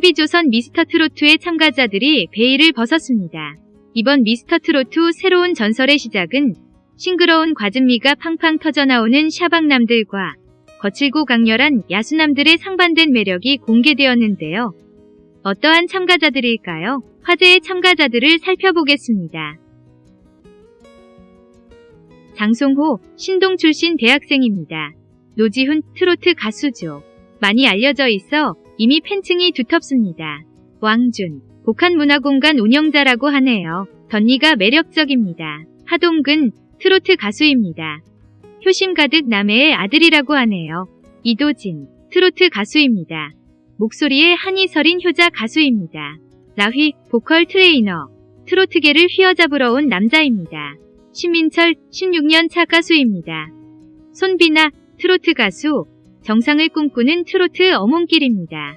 TV조선 미스터트로트의 참가자들이 베일을 벗었습니다. 이번 미스터트로트 새로운 전설의 시작은 싱그러운 과즙미가 팡팡 터져나오는 샤방남들과 거칠고 강렬한 야수남들의 상반된 매력이 공개되었는데요. 어떠한 참가자들일까요? 화제의 참가자들을 살펴보겠습니다. 장송호, 신동 출신 대학생입니다. 노지훈, 트로트 가수죠. 많이 알려져 있어 이미 팬층이 두텁습니다. 왕준, 복합문화공간 운영자라고 하네요. 덧니가 매력적입니다. 하동근, 트로트 가수입니다. 효심 가득 남해의 아들이라고 하네요. 이도진, 트로트 가수입니다. 목소리에 한이 서린 효자 가수입니다. 라휘, 보컬 트레이너, 트로트계를 휘어잡으러 온 남자입니다. 신민철, 16년 차 가수입니다. 손비나, 트로트 가수, 정상을 꿈꾸는 트로트 엄홍길입니다.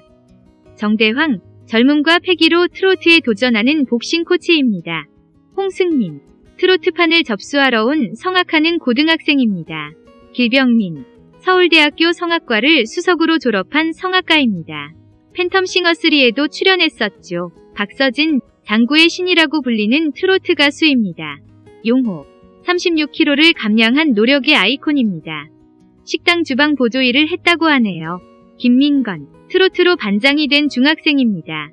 정대황, 젊음과 패기로 트로트에 도전하는 복싱 코치입니다. 홍승민, 트로트판을 접수하러 온 성악하는 고등학생입니다. 길병민, 서울대학교 성악과를 수석으로 졸업한 성악가입니다. 팬텀 싱어3에도 출연했었죠. 박서진, 장구의 신이라고 불리는 트로트 가수입니다. 용호, 36kg를 감량한 노력의 아이콘입니다. 식당 주방 보조 일을 했다고 하네요. 김민건, 트로트로 반장이 된 중학생입니다.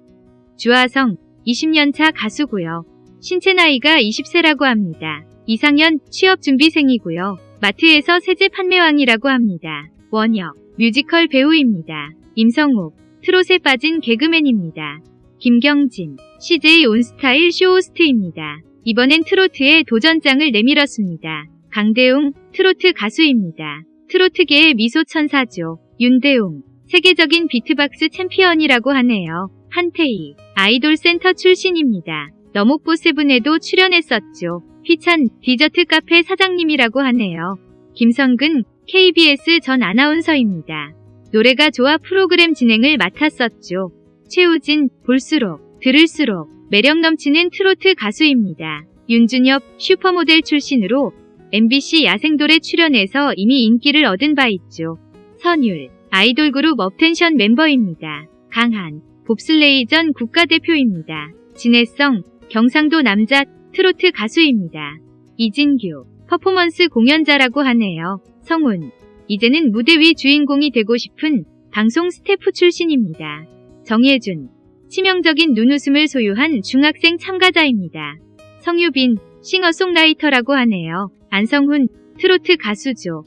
주하성, 20년차 가수고요. 신체 나이가 20세라고 합니다. 이상현, 취업준비생이고요. 마트에서 세제 판매왕이라고 합니다. 원혁, 뮤지컬 배우입니다. 임성욱, 트롯에 빠진 개그맨입니다. 김경진, CJ 온스타일 쇼호스트입니다. 이번엔 트로트에 도전장을 내밀었습니다. 강대웅, 트로트 가수입니다. 트로트계의 미소 천사죠. 윤대웅, 세계적인 비트박스 챔피언이라고 하네요. 한태희, 아이돌 센터 출신입니다. 너목보 세븐에도 출연했었죠. 휘찬, 디저트 카페 사장님이라고 하네요. 김성근, KBS 전 아나운서입니다. 노래가 좋아 프로그램 진행을 맡았었죠. 최우진, 볼수록, 들을수록 매력 넘치는 트로트 가수입니다. 윤준엽, 슈퍼모델 출신으로 MBC 야생돌에 출연해서 이미 인기를 얻은 바 있죠. 선율, 아이돌 그룹 업텐션 멤버입니다. 강한, 봅슬레이전 국가대표입니다. 진해성, 경상도 남자 트로트 가수입니다. 이진규, 퍼포먼스 공연자라고 하네요. 성훈, 이제는 무대 위 주인공이 되고 싶은 방송 스태프 출신입니다. 정예준, 치명적인 눈웃음을 소유한 중학생 참가자입니다. 성유빈, 싱어송라이터라고 하네요. 안성훈, 트로트 가수죠.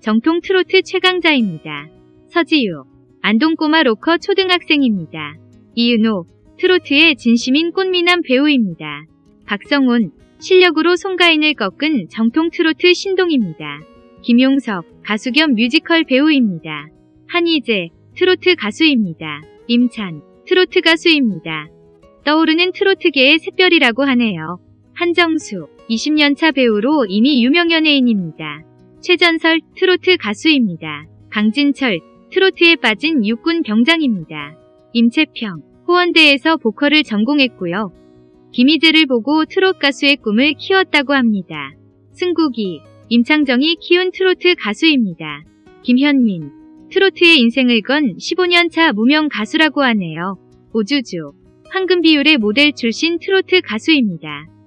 정통 트로트 최강자입니다. 서지유, 안동꼬마 로커 초등학생입니다. 이은호, 트로트에 진심인 꽃미남 배우입니다. 박성훈, 실력으로 송가인을 꺾은 정통 트로트 신동입니다. 김용석, 가수 겸 뮤지컬 배우입니다. 한희재, 트로트 가수입니다. 임찬, 트로트 가수입니다. 떠오르는 트로트계의 샛별이라고 하네요. 한정수, 20년차 배우로 이미 유명 연예인입니다. 최전설, 트로트 가수입니다. 강진철, 트로트에 빠진 육군 병장입니다. 임채평, 호원대에서 보컬을 전공했고요. 김희재를 보고 트롯 가수의 꿈을 키웠다고 합니다. 승국이, 임창정이 키운 트로트 가수입니다. 김현민, 트로트의 인생을 건 15년차 무명 가수라고 하네요. 오주주, 황금 비율의 모델 출신 트로트 가수입니다.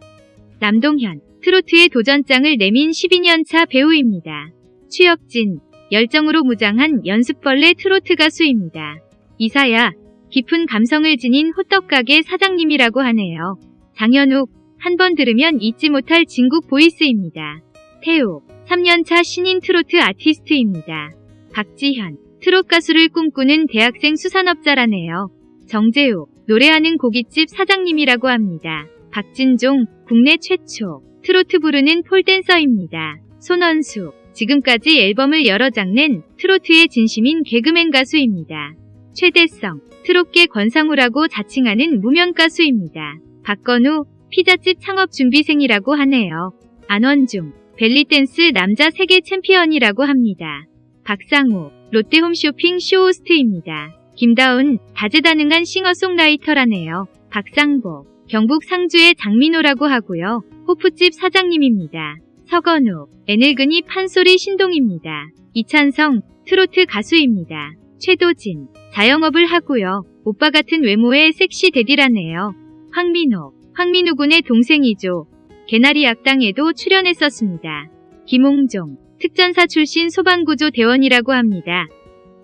남동현, 트로트의 도전장을 내민 12년차 배우입니다. 추혁진, 열정으로 무장한 연습벌레 트로트 가수입니다. 이사야, 깊은 감성을 지닌 호떡가게 사장님이라고 하네요. 장현욱, 한 번 들으면 잊지 못할 진국 보이스입니다. 태우, 3년차 신인 트로트 아티스트입니다. 박지현, 트롯 가수를 꿈꾸는 대학생 수산업자라네요. 정재우, 노래하는 고깃집 사장님이라고 합니다. 박진종, 국내 최초, 트로트 부르는 폴댄서입니다. 손원수, 지금까지 앨범을 여러 장 낸 트로트에 진심인 개그맨 가수입니다. 최대성, 트롯계 권상우라고 자칭하는 무명 가수입니다. 박건우, 피자집 창업 준비생이라고 하네요. 안원중, 벨리댄스 남자 세계 챔피언이라고 합니다. 박상우, 롯데홈쇼핑 쇼호스트입니다. 김다운, 다재다능한 싱어송라이터라네요. 박상복, 경북 상주의 장민호라고 하고요. 호프집 사장님입니다. 서건우, 애늙은이 판소리 신동입니다. 이찬성, 트로트 가수입니다. 최도진, 자영업을 하고요. 오빠 같은 외모의 섹시 데디라네요. 황민호, 황민우 군의 동생이죠. 개나리 악당에도 출연했었습니다. 김홍종, 특전사 출신 소방구조 대원이라고 합니다.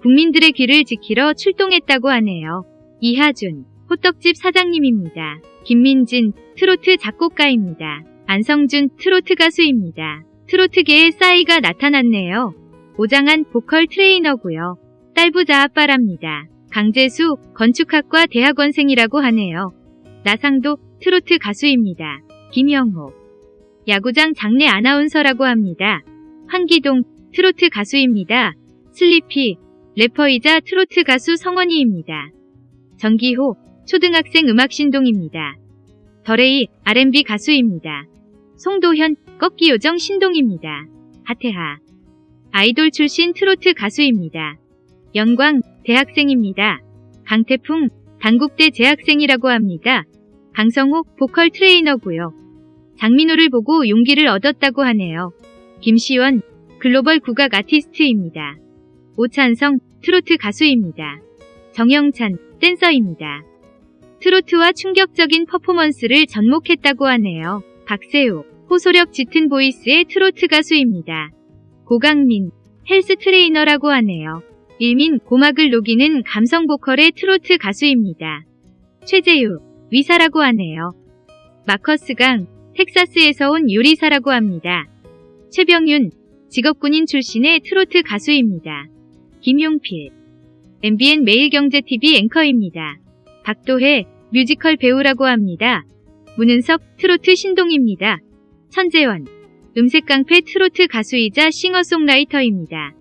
국민들의 귀를 지키러 출동했다고 하네요. 이하준, 호떡집 사장님입니다. 김민진, 트로트 작곡가입니다. 안성준, 트로트 가수입니다. 트로트계의 싸이가 나타났네요. 오장한 보컬 트레이너고요. 딸부자 아빠랍니다. 강재수, 건축학과 대학원생이라고 하네요. 나상도, 트로트 가수입니다. 김영호, 야구장 장례 아나운서라고 합니다. 한기동, 트로트 가수입니다. 슬리피, 래퍼이자 트로트 가수 성원이입니다. 정기호, 초등학생 음악신동입니다. 더레이, R&B 가수입니다. 송도현, 꺾기 요정 신동입니다. 하태하, 아이돌 출신 트로트 가수입니다. 영광, 대학생입니다. 강태풍, 단국대 재학생이라고 합니다. 강성욱, 보컬 트레이너고요. 장민호를 보고 용기를 얻었다고 하네요. 김시원, 글로벌 국악 아티스트입니다. 오찬성, 트로트 가수입니다. 정영찬, 댄서입니다. 트로트와 충격적인 퍼포먼스를 접목했다고 하네요. 박세우, 호소력 짙은 보이스의 트로트 가수입니다. 고강민, 헬스 트레이너라고 하네요. 일민, 고막을 녹이는 감성 보컬의 트로트 가수입니다. 최재유, 의사라고 하네요. 마커스 강, 텍사스에서 온 요리사라고 합니다. 최병윤, 직업군인 출신의 트로트 가수입니다. 김용필, MBN 매일경제TV 앵커입니다. 박도혜, 뮤지컬 배우라고 합니다. 문은석, 트로트 신동입니다. 천재원, 음색 깡패 트로트 가수이자 싱어송라이터입니다.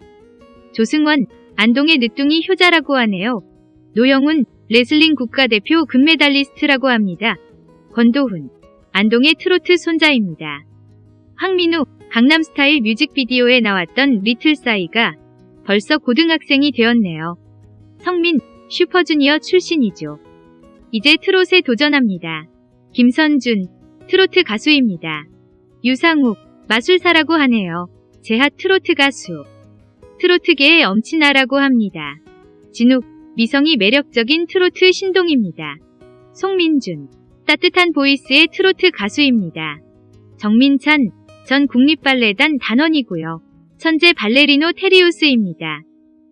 조승원, 안동의 늦둥이 효자라고 하네요. 노영훈, 레슬링 국가대표 금메달리스트라고 합니다. 권도훈, 안동의 트로트 손자입니다. 황민우, 강남스타일 뮤직비디오에 나왔던 리틀싸이가 벌써 고등학생이 되었네요. 성민, 슈퍼주니어 출신이죠. 이제 트롯에 도전합니다. 김선준, 트로트 가수입니다. 유상욱, 마술사라고 하네요. 제하 트로트 가수. 트로트계의 엄친아라고 합니다. 진욱, 미성이 매력적인 트로트 신동입니다. 송민준, 따뜻한 보이스의 트로트 가수입니다. 정민찬, 전 국립발레단 단원이고요. 천재 발레리노 테리우스입니다.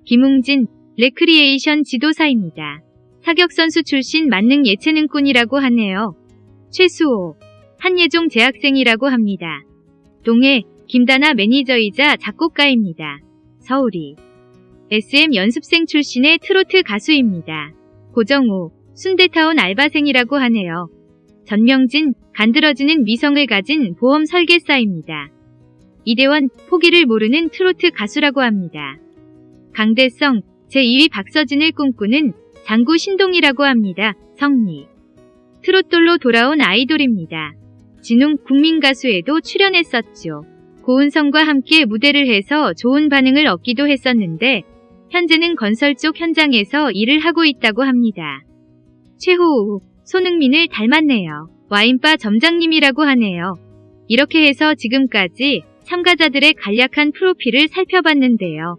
김웅진, 레크리에이션 지도사입니다. 사격선수 출신 만능 예체능꾼이라고 하네요. 최수호, 한예종 재학생이라고 합니다. 동해, 김다나 매니저이자 작곡가입니다. 서울이, SM 연습생 출신의 트로트 가수입니다. 고정우, 순대타운 알바생이라고 하네요. 전명진, 간드러지는 미성을 가진 보험 설계사입니다. 이대원, 포기를 모르는 트로트 가수라고 합니다. 강대성, 제2위 박서진을 꿈꾸는 장구 신동이라고 합니다. 성리. 트롯돌로 돌아온 아이돌입니다. 진웅 국민가수에도 출연했었죠. 고은성과 함께 무대를 해서 좋은 반응을 얻기도 했었는데 현재는 건설 쪽 현장에서 일을 하고 있다고 합니다. 최호우, 손흥민을 닮았네요. 와인바 점장님이라고 하네요. 이렇게 해서 지금까지 참가자들의 간략한 프로필을 살펴봤는데요.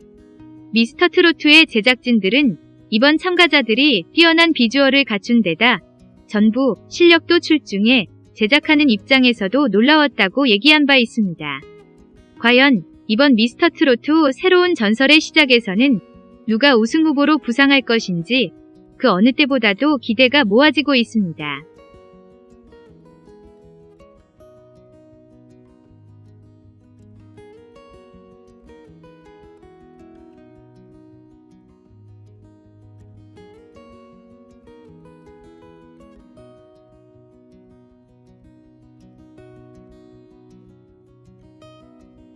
미스터 트로트의 제작진들은 이번 참가자들이 뛰어난 비주얼을 갖춘 데다 전부 실력도 출중해 제작하는 입장에서도 놀라웠다고 얘기한 바 있습니다. 과연 이번 미스터 트로트 새로운 전설의 시작에서는 누가 우승 후보로 부상할 것인지 그 어느 때보다도 기대가 모아지고 있습니다.